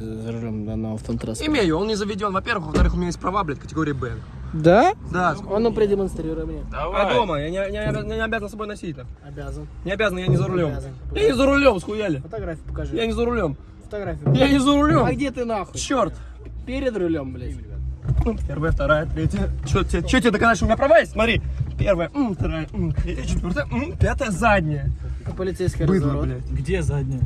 за рулем данного автотранспорта? Имею, он не заведен. Во-первых, во-вторых, у меня есть права, блядь, категории Б. Да? Да. Он ну продемонстрирует мне. А дома? Я не, не, не обязан с собой носить. это. Обязан. Не обязан, я не за рулем. Обязан. Я не за рулем, схуяли. Фотографию покажи. Я не за рулем. Фотографию. Я не за рулем. А где ты нахуй? Черт. Перед рулем, блядь. Первая, вторая, третья. Че тебе, че тебе доказать, что у меня права есть? Смотри. Первая, м, вторая, м, третья, четвертая, м, пятая, задняя. А полицейский Быдло, разворот. блядь. Где задняя?